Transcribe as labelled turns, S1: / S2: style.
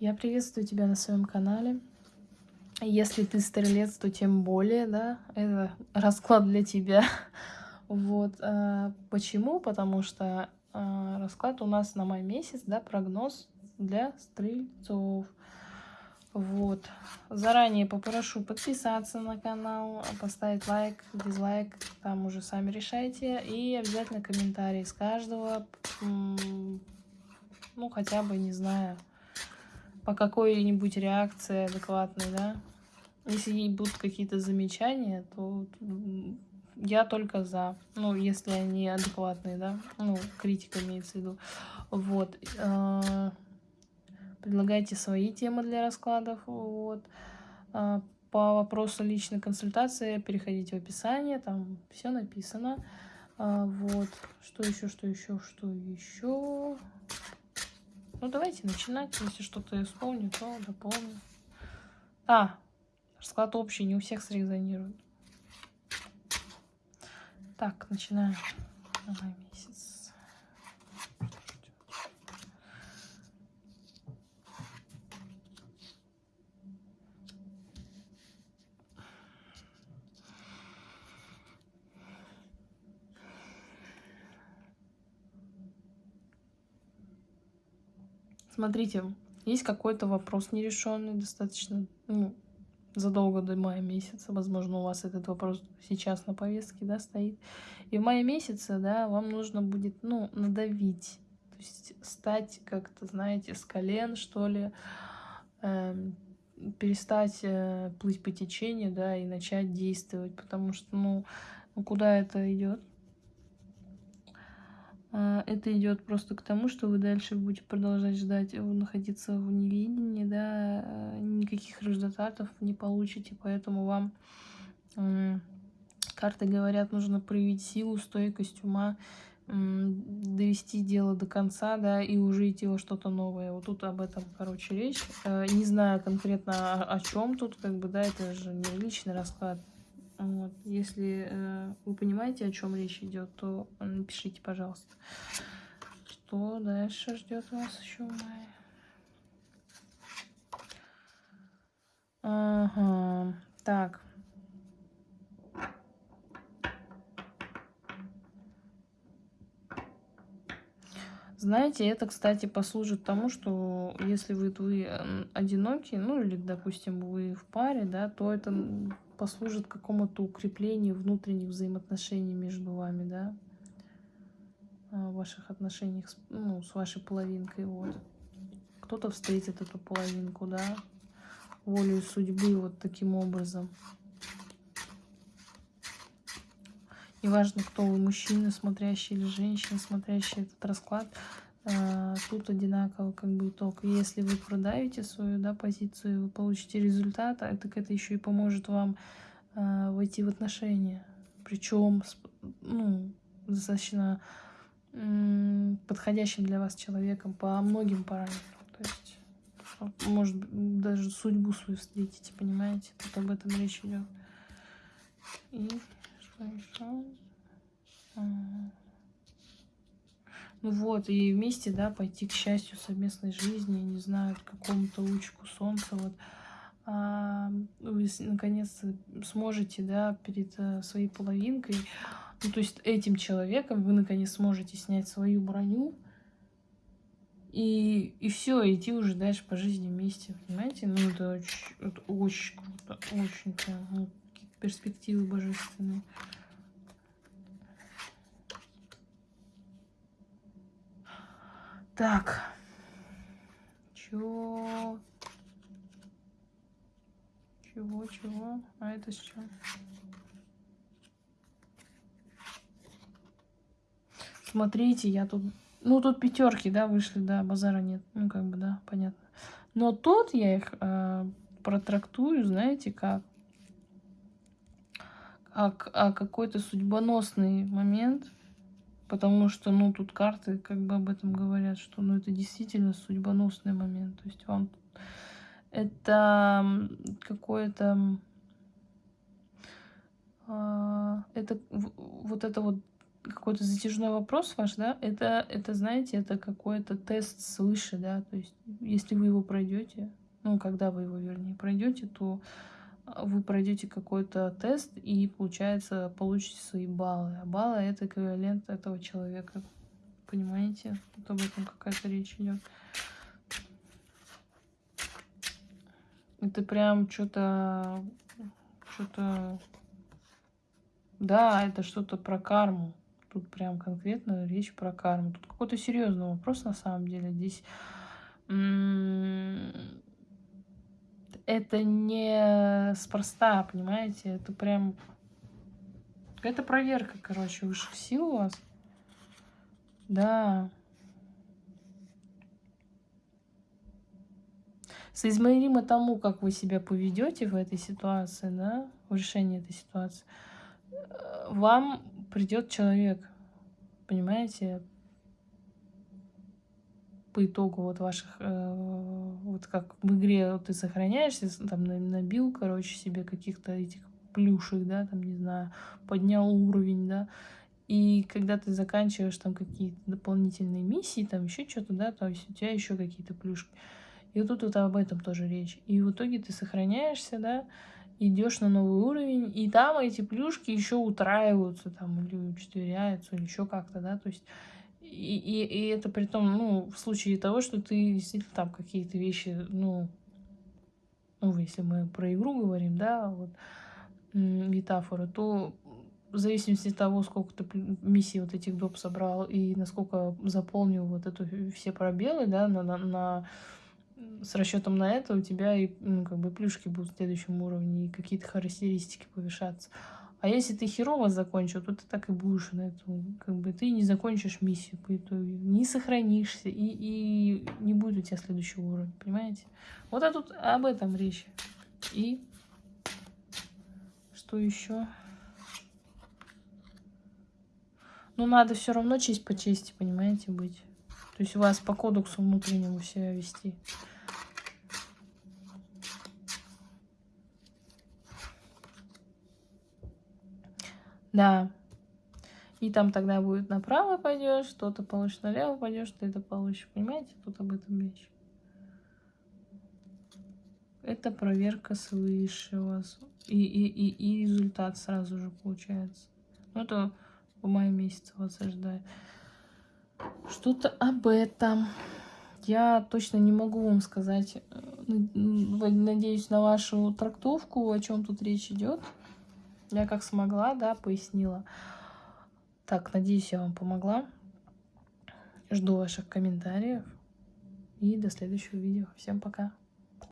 S1: Я приветствую тебя на своем канале. Если ты стрелец, то тем более, да, это расклад для тебя. Вот. А, почему? Потому что а, расклад у нас на май месяц, да, прогноз для стрельцов. Вот. Заранее попрошу подписаться на канал, поставить лайк, дизлайк, там уже сами решайте. И обязательно комментарии с каждого, ну, хотя бы, не знаю, по какой-нибудь реакции адекватной, да. Если будут какие-то замечания, то я только за. Ну, если они адекватные, да. Ну, критика имеется в виду. Вот. А, предлагайте свои темы для раскладов. Вот. А, по вопросу личной консультации переходите в описание, там все написано. А, вот. Что еще, что еще, что еще? Ну, давайте начинать. Если что-то я вспомню, то дополню. А, расклад общий, не у всех срезонирует. Так, начинаем. Давай, месяц. Смотрите, есть какой-то вопрос нерешенный достаточно, ну, задолго до мая месяца. Возможно, у вас этот вопрос сейчас на повестке, да, стоит. И в мае месяце, да, вам нужно будет, ну, надавить. То есть стать как-то, знаете, с колен, что ли, э, перестать э, плыть по течению, да, и начать действовать. Потому что, ну, куда это идет? А, это идет просто к тому, что вы дальше будете продолжать ждать, находиться в невидении, да, э, никаких результатов не получите, поэтому вам карты говорят, нужно проявить силу, стойкость ума, довести дело до конца, да, и уже идти во что-то новое. Вот тут об этом, короче, речь. Э, не знаю конкретно о чем тут, как бы, да, это же не личный расклад, вот. Если э, вы понимаете, о чем речь идет, то напишите, пожалуйста. Что дальше ждет вас еще в мае? Ага. Так. Знаете, это, кстати, послужит тому, что если вы, вы одиноки, ну или, допустим, вы в паре, да, то это послужит какому-то укреплению внутренних взаимоотношений между вами, да, а, в ваших отношениях с, ну, с вашей половинкой, вот. Кто-то встретит эту половинку, да, волю судьбы вот таким образом. Неважно, кто вы, мужчина, смотрящий или женщина, смотрящий этот расклад, тут одинаково как бы итог. Если вы продаете свою да, позицию, вы получите результат, а так это еще и поможет вам э, войти в отношения. Причем ну, достаточно подходящим для вас человеком по многим параметрам. То есть, может даже судьбу свою встретите, понимаете? Тут об этом речь идет. И что еще? Ну вот, и вместе, да, пойти к счастью совместной жизни, не знаю, к какому-то лучику солнца, вот. А, вы наконец сможете, да, перед а, своей половинкой, ну, то есть этим человеком вы наконец сможете снять свою броню, и, и все, идти уже дальше по жизни вместе, понимаете? Ну, это очень, это очень круто, очень прям, ну, перспективы божественные. Так. Чё? Чего, чего? А это с чем? Смотрите, я тут... Ну, тут пятерки, да, вышли, да, базара нет. Ну, как бы, да, понятно. Но тут я их э, протрактую, знаете, как? Как а какой-то судьбоносный момент Потому что, ну, тут карты как бы об этом говорят, что, ну, это действительно судьбоносный момент. То есть вам это какое-то... А, это вот это вот какой-то затяжной вопрос ваш, да, это, это знаете, это какой-то тест свыше, да, то есть если вы его пройдете, ну, когда вы его, вернее, пройдете, то вы пройдете какой-то тест и, получается, получите свои баллы. А баллы — это эквивалент этого человека. Понимаете? Тут об этом какая-то речь идет. Это прям что-то... Что-то... Да, это что-то про карму. Тут прям конкретно речь про карму. Тут какой-то серьезный вопрос на самом деле. Здесь это не спроста, понимаете? Это прям... Это проверка, короче, высших сил у вас. Да. Соизмеримо тому, как вы себя поведете в этой ситуации, да, в решении этой ситуации, вам придет человек, понимаете, по итогу вот ваших, э, вот как в игре вот ты сохраняешься, там набил, короче, себе каких-то этих плюшек, да, там, не знаю, поднял уровень, да, и когда ты заканчиваешь там какие-то дополнительные миссии, там еще что-то, да, то есть у тебя еще какие-то плюшки. И тут вот об этом тоже речь. И в итоге ты сохраняешься, да, идешь на новый уровень, и там эти плюшки еще утраиваются, там, или учетверяются, или еще как-то, да, то есть и, и, и это при том, ну, в случае того, что ты действительно там какие-то вещи, ну, ну, если мы про игру говорим, да, вот, метафоры, то в зависимости от того, сколько ты миссий вот этих доп собрал и насколько заполнил вот эту все пробелы, да, на, на, на с расчетом на это у тебя и ну, как бы плюшки будут в следующем уровне и какие-то характеристики повышаться. А если ты херово закончил, то ты так и будешь на этом, как бы ты не закончишь миссию по итогу, не сохранишься, и, и не будет у тебя следующего уровня, понимаете? Вот а тут об этом речь. И что еще? Ну, надо все равно честь по чести, понимаете, быть. То есть у вас по кодексу внутреннему себя вести. Да. И там тогда будет направо пойдешь, что-то получишь налево пойдешь, ты это получишь. Понимаете, тут об этом речь. Это проверка свыше у вас. И, и, и, и результат сразу же получается. Ну, это в мае месяце вас ожидает. Что-то об этом. Я точно не могу вам сказать. Э, надеюсь на вашу трактовку, о чем тут речь идет. Я как смогла, да, пояснила. Так, надеюсь, я вам помогла. Жду ваших комментариев. И до следующего видео. Всем пока.